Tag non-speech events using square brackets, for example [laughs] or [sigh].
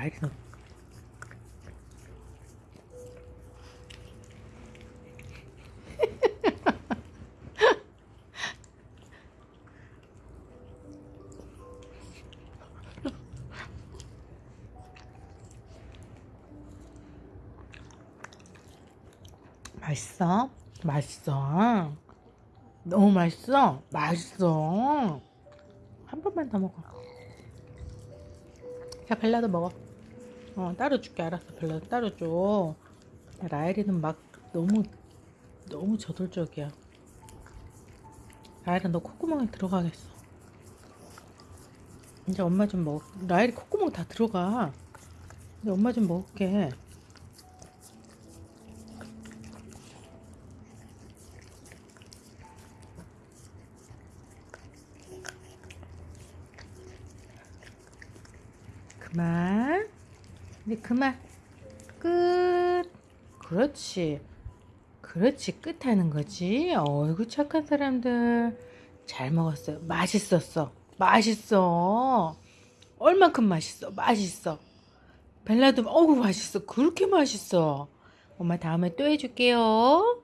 라이리는 [laughs] 맛있어? 맛있어. 너무 맛있어? 맛있어. 한 번만 더 먹어. 자, 벨라도 먹어. 어, 따로 줄게. 알았어. 벨라도 따로 줘. 라엘이는 막 너무, 너무 저돌적이야. 라엘아, 너 콧구멍에 들어가겠어. 이제 엄마 좀 먹, 라엘이 콧구멍 다 들어가. 이제 엄마 좀 먹을게. 그만. 이제 그만. 끝. 그렇지. 그렇지. 끝 하는 거지. 어이구, 착한 사람들. 잘 먹었어요. 맛있었어. 맛있어. 얼만큼 맛있어. 맛있어. 벨라도, 어우, 맛있어. 그렇게 맛있어. 엄마 다음에 또 해줄게요.